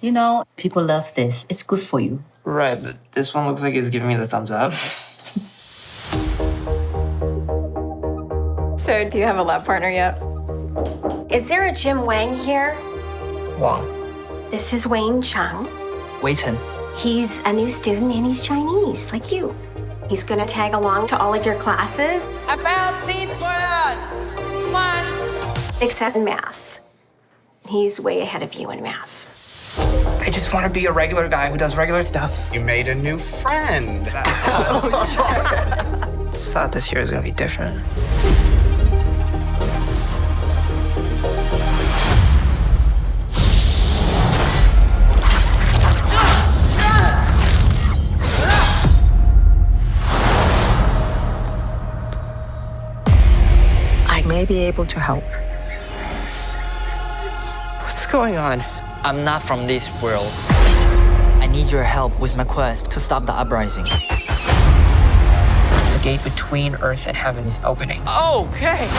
You know, people love this. It's good for you. Right, but this one looks like it's giving me the thumbs up. So, do you have a lab partner yet? Is there a Jin Wang here? Wang. This is Wayne Chung. Wei Chen. He's a new student and he's Chinese, like you. He's gonna tag along to all of your classes, I found seats for us. Come on. except in math. He's way ahead of you in math. I just want to be a regular guy who does regular stuff. You made a new friend. Just thought this year was gonna be different. I may be able to help. What's going on? I'm not from this world. I need your help with my quest to stop the uprising. The gate between Earth and heaven is opening. Okay.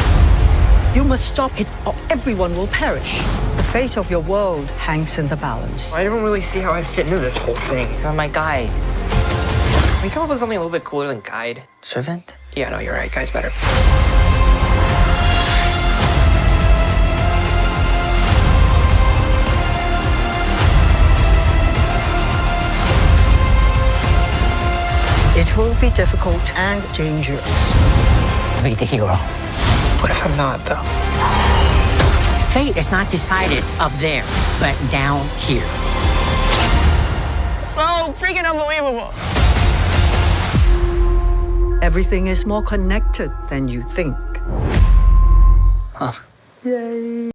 You must stop it, or everyone will perish. The fate of your world hangs in the balance. I don't really see how I fit into this whole thing. You're my guide. Can we come up with something a little bit cooler than guide? Servant? Yeah, no, you're right. Guide's better. It will be difficult and dangerous. Be the hero. What if I'm not, though? Fate is not decided up there, but down here. So freaking unbelievable. Everything is more connected than you think. Huh. Yay.